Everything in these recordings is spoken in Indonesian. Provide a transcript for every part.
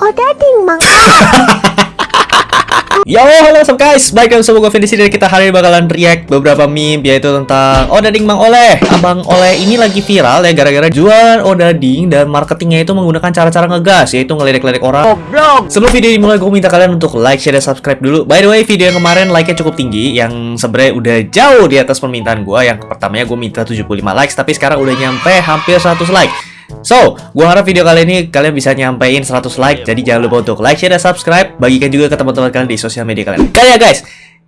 Oh dading mang Yo, halo up guys, balik lagi sama gue Vin di sini dan kita hari ini bakalan react beberapa meme yaitu tentang Odading Mang Oleh. Abang Oleh ini lagi viral ya gara-gara jual Odading dan marketingnya itu menggunakan cara-cara ngegas yaitu ngeledek-ledek orang. Goblok Sebelum video ini mulai, gue minta kalian untuk like, share, dan subscribe dulu. By the way, video yang kemarin like-nya cukup tinggi, yang sebenarnya udah jauh di atas permintaan gue. Yang pertamanya gue minta 75 likes, tapi sekarang udah nyampe hampir 100 like. So, gue harap video kali ini kalian bisa nyampein 100 like. Jadi jangan lupa untuk like, share, dan subscribe. Bagikan juga ke teman-teman kalian di sosial media kalian. Kayak guys,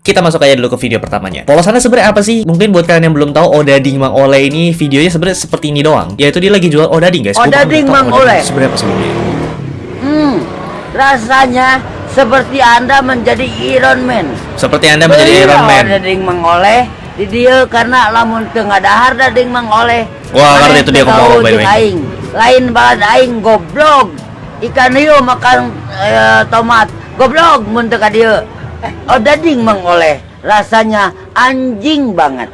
kita masuk aja dulu ke video pertamanya. Polosannya sebenarnya apa sih? Mungkin buat kalian yang belum tahu, Odading Mang Oleh ini videonya sebenarnya seperti ini doang. Yaitu dia lagi jual Odading guys. Gua Odading Mang Odading Oleh. itu Sebenarnya apa sebelumnya? Hmm Rasanya seperti anda menjadi Iron Man Seperti anda menjadi Iron Man. Dading mengoleh di dia karena lamun tengah dahar dading mengoleh Wah, ngerti itu dia ngomong, way. aing. Lain banget aing goblok. Ikan hiu makan eh, tomat. Goblok mun teu ka dieu oh dading mengoleh rasanya anjing banget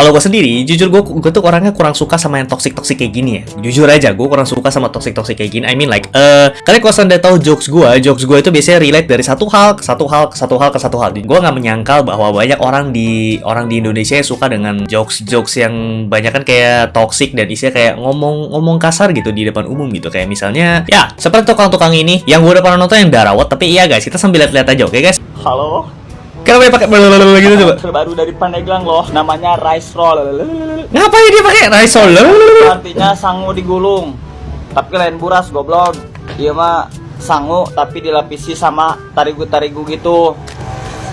Kalau gue sendiri, jujur gue gue tuh orangnya kurang suka sama yang toxic toxic kayak gini ya. Jujur aja, gue kurang suka sama toxic toxic kayak gini. I mean like, eh kalian kalau anda tahu jokes gue, jokes gue itu biasanya relate dari satu hal ke satu hal ke satu hal ke satu hal. Gue nggak menyangkal bahwa banyak orang di orang di Indonesia yang suka dengan jokes jokes yang banyak kan kayak toxic dan isinya kayak ngomong ngomong kasar gitu di depan umum gitu. Kayak misalnya, ya seperti tukang-tukang ini yang gue udah pernah nonton yang darawat. Tapi iya guys, kita sambil lihat-lihat aja, oke guys? Halo, Kenapa dia pakai gitu coba? terbaru dari Pandeglang loh, namanya rice roll. Ngapain dia pakai rice roll? Artinya sangu digulung, tapi lain buras goblok. Dia mah sangu tapi dilapisi sama tarigu-tarigu gitu.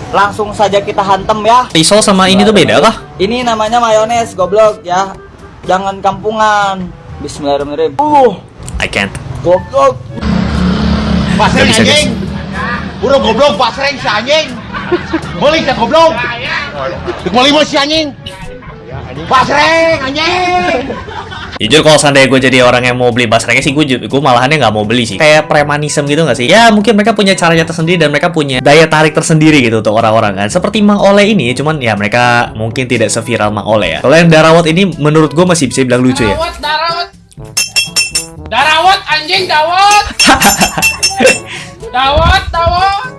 Langsung saja kita hantem ya. Risol sama ini tuh beda kah? Ini namanya mayones goblok ya. Jangan kampungan. Bismillahirrahmanirrahim. Uh, I can't. goblok. Pasreng anjing. Burung goblok pasreng si anjing. Beli si goblok. Dek beli mah si anjing. Pasreng anjing. Jujur kalau seandainya gue jadi orang yang mau beli basrengnya sih gue gue malahannya nggak mau beli sih kayak premanisme gitu nggak sih ya mungkin mereka punya caranya tersendiri dan mereka punya daya tarik tersendiri gitu untuk orang-orang kan seperti Mang Oleh ini cuman ya mereka mungkin tidak seviral Mang Oleh ya kalau yang Darawat ini menurut gue masih bisa bilang lucu ya Darawat, darawat. Darawat anjing, dawat. dawat, dawat.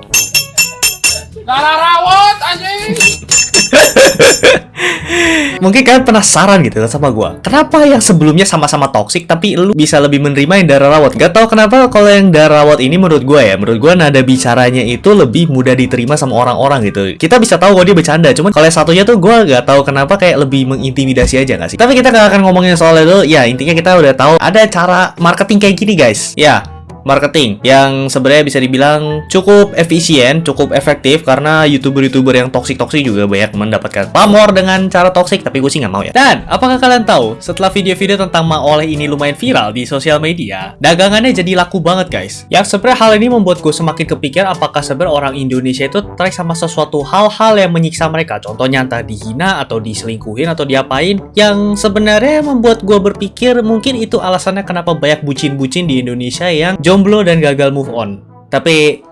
Mungkin kalian penasaran gitu sama gue kenapa yang sebelumnya sama-sama toxic tapi lu bisa lebih menerima yang Darawat gak tau kenapa kalau yang Darawat ini menurut gue ya menurut gue nada bicaranya itu lebih mudah diterima sama orang-orang gitu. Kita bisa tahu kalau dia bercanda cuman kalau yang satunya tuh gue gak tahu kenapa kayak lebih mengintimidasi aja gak sih? Tapi kita gak akan ngomongin soal itu. Ya intinya kita udah tahu ada cara marketing kayak gini guys. Ya marketing yang sebenarnya bisa dibilang cukup efisien, cukup efektif karena youtuber-youtuber yang toksik-toksik juga banyak mendapatkan pamor dengan cara toksik, tapi gue sih nggak mau ya. Dan apakah kalian tahu setelah video-video tentang Ma Oleh ini lumayan viral di sosial media, dagangannya jadi laku banget guys. Yang sebenarnya hal ini membuat gue semakin kepikir apakah sebenarnya orang Indonesia itu tertarik sama sesuatu hal-hal yang menyiksa mereka, contohnya entah dihina atau diselingkuhin atau diapain, yang sebenarnya membuat gue berpikir mungkin itu alasannya kenapa banyak bucin-bucin di Indonesia yang jomblo dan gagal move on. Tapi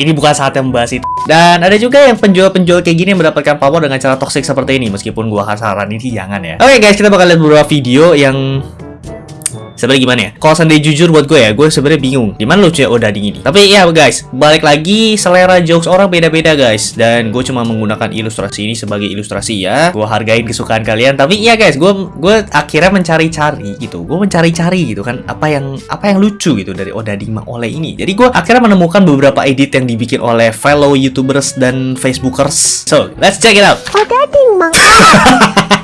ini bukan saat yang membahas itu. Dan ada juga yang penjual-penjual kayak gini mendapatkan pamor dengan cara toxic seperti ini. Meskipun gua akan saranin sih jangan ya. Oke guys, kita bakal lihat beberapa video yang sebenarnya gimana ya? Kalau seandainya jujur buat gue ya, gue sebenarnya bingung. Gimana lucunya Odading ini? Tapi ya guys, balik lagi selera jokes orang beda-beda guys. Dan gue cuma menggunakan ilustrasi ini sebagai ilustrasi ya. Gue hargain kesukaan kalian. Tapi iya guys, gue gue akhirnya mencari-cari gitu. Gue mencari-cari gitu kan apa yang apa yang lucu gitu dari Odading Mang Oleh ini. Jadi gue akhirnya menemukan beberapa edit yang dibikin oleh fellow youtubers dan facebookers. So, let's check it out. oh Hmm Rasanya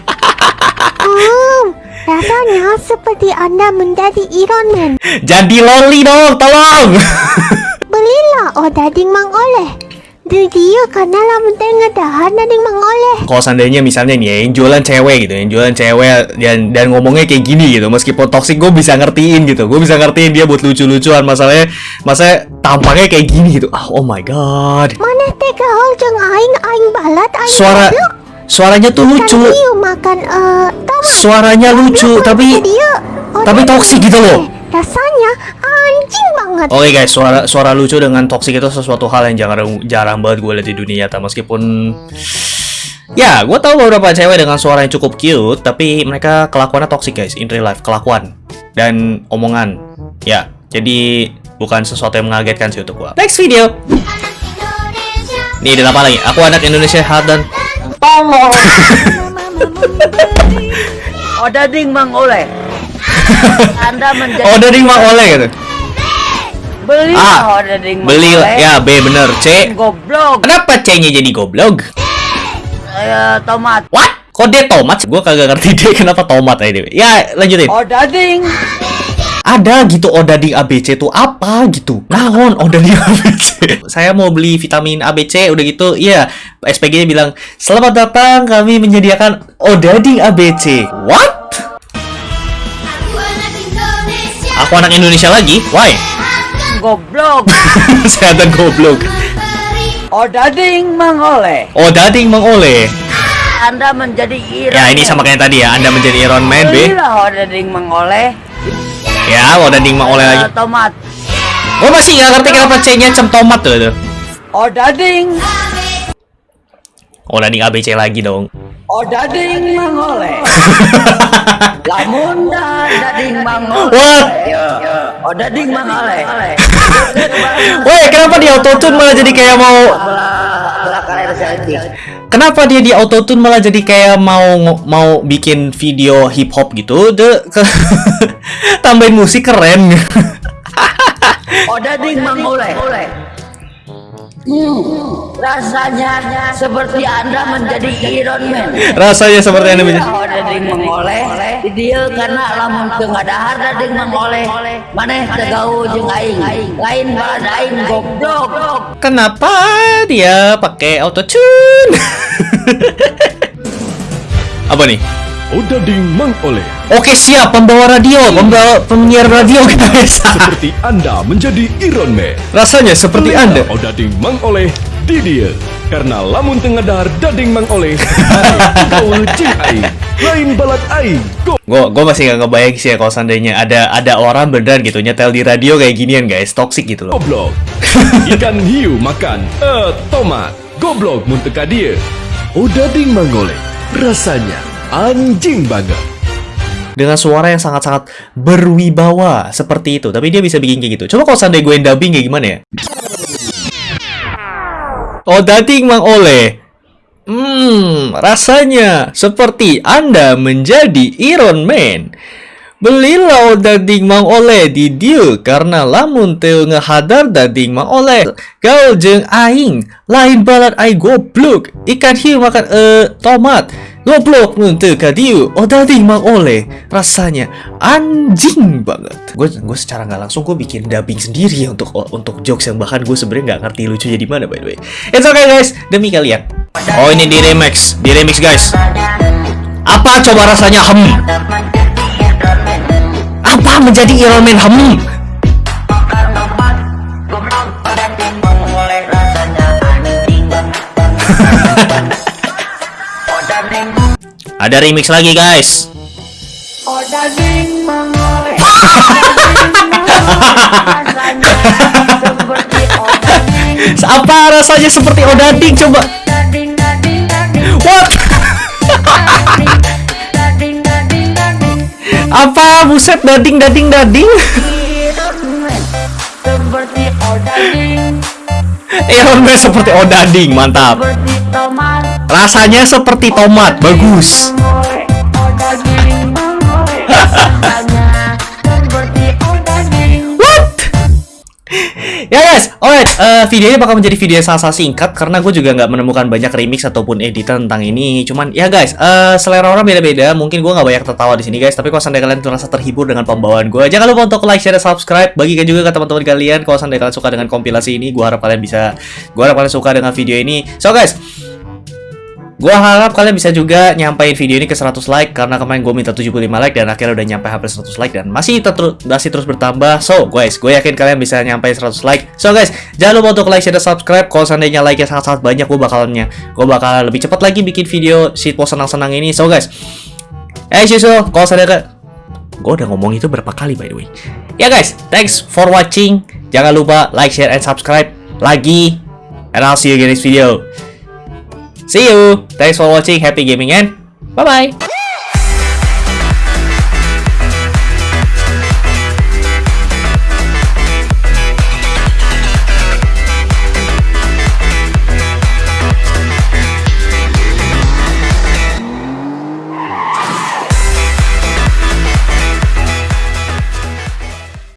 seperti anda menjadi Iron Man. Jadi loli dong, tolong. Belilah oh dading mang oleh. Di dia karena lamun tengah dahar dading mang oleh. Kalau seandainya misalnya nih ya, yang jualan cewek gitu, yang jualan cewek dan dan ngomongnya kayak gini gitu, meskipun toxic gue bisa ngertiin gitu, gue bisa ngertiin dia buat lucu-lucuan, masalahnya, masalahnya tampangnya kayak gini gitu, ah, oh my god, Mana tega hal jeng aing aing balat aing suara, suaranya tuh lucu, Kan makan tomat suaranya lucu, tapi. Oh, tapi toksik gitu loh. oleh. Rasanya anjing banget Oke guys, suara suara lucu dengan toxic itu sesuatu hal yang jarang jarang banget gue lihat di dunia nyata meskipun ya gue tahu beberapa cewek dengan suara yang cukup cute tapi mereka kelakuannya toxic guys in real life kelakuan dan omongan Ya, jadi bukan sesuatu yang mengagetkan sih untuk gua. Next video. Nih, ada apa lagi? Aku anak Indonesia hard dan Odading Mang Oleh. Anda menjadi dari Mang Oleh gitu. beli Ah, Odading Mang Beli Oleh. ya B bener C. Goblok. Kenapa C-nya jadi goblok? Eh, tomat. What? Kok dia tomat? Gua kagak ngerti dia kenapa tomat aja. Ya, lanjutin. Odading. Ada gitu odading ABC tuh apa gitu. Naon odading ABC? Saya mau beli vitamin ABC udah gitu. Iya, SPG-nya bilang, "Selamat datang, kami menyediakan odading ABC." What? Aku anak Indonesia lagi? Why? Goblok. Saya ada goblok. Odading Mang Oleh. Odading mengoleh. Anda menjadi Iron Ya, ini sama kayak tadi ya. Anda menjadi Iron Man, B. Odading Mang Oleh. Ya, odading mengoleh lagi. Tomat. Gue masih nggak ngerti kenapa C-nya cem tomat tuh. tuh. Odading. Odading ABC lagi dong. Odading Mang Oleh. Lamun dading Mang Oleh. What? Odading Mang Oleh. Woi, kenapa di autotune malah jadi kayak mau Kenapa dia di autotune malah jadi kayak mau mau bikin video hip hop gitu? De ke tambahin musik keren. Odading Mang Oleh. Hmm, rasanya seperti Anda menjadi Iron Man. Rasanya seperti yang Iya, Odading Mang Oleh. Di Dia karena lamun teu ngadahar dading Mang Oleh. Maneh teu gaul jeung aing. Lain balad aing goblok. Kenapa dia pakai autotune? Apa nih? Odading Mang Oleh Oke siap pembawa radio, pembawa penyiar radio guys. seperti Anda menjadi Iron Man. Rasanya seperti Anda. Odading Mang Oleh di dia. Karena lamun tengah dahar dading Mang Oleh. Gaul cing aing. Lain balat aing. Gue gue masih gak ngebayang sih ya kalau seandainya ada ada orang beneran gitu nyetel di radio kayak ginian guys, toxic gitu loh. Goblok. Ikan hiu makan. Eh, tomat. Goblok munteka dia. Mang Oleh. Rasanya anjing banget. Dengan suara yang sangat-sangat berwibawa seperti itu, tapi dia bisa bikin kayak gitu. Coba kalau seandainya gue dubbing kayak gimana ya? Oh, dating Mang Oleh. Hmm, rasanya seperti Anda menjadi Iron Man. Belilah daging Mang Oleh di dia karena lamun teu ngehadar daging Mang Oleh. Gaul jeung aing, lain balat ai goblok. Ikan hiu makan eh tomat. Goblok mun teu ka dieu. Oh daging Mang Oleh. Rasanya anjing banget. Gue gue secara nggak langsung gue bikin dubbing sendiri ya untuk untuk jokes yang bahkan gue sebenarnya nggak ngerti lucunya di mana by the way. It's okay guys, demi kalian. Oh ini di remix, di remix guys. Apa coba rasanya hem? Apa menjadi Iron Man hem? Ada remix lagi guys. Apa rasanya seperti odading coba? Apa buset dading dading dading? Seperti odading. Iron Man seperti odading, mantap. Rasanya seperti tomat, bagus. Ya guys, alright, eh, video ini bakal menjadi video yang sangat singkat karena gue juga nggak menemukan banyak remix ataupun editan tentang ini. Cuman ya guys, eh, selera orang beda-beda. Mungkin gue nggak banyak tertawa di sini guys, tapi kalau seandainya kalian merasa terhibur dengan pembawaan gue, jangan lupa untuk like, share, dan subscribe. Bagikan juga ke teman-teman kalian kalau seandainya kalian suka dengan kompilasi ini. Gue harap kalian bisa, gue harap kalian suka dengan video ini. So guys, Gua harap kalian bisa juga nyampein video ini ke 100 like karena kemarin gue minta 75 like dan akhirnya udah nyampe hampir 100 like dan masih tetru- masih terus bertambah. So, guys, gue yakin kalian bisa nyampein 100 like. So, guys, jangan lupa untuk like, share, dan subscribe. Kalau seandainya like-nya sangat-sangat banyak, gue bakalannya gue bakal lebih cepat lagi bikin video shitpost senang-senang ini. So, guys, eh susul, kalau seandainya gue udah ngomong itu berapa kali by the way. Ya guys, thanks for watching. Jangan lupa like, share, and subscribe lagi. And I'll see you again in this video. See you. Thanks for watching. Happy gaming and bye bye.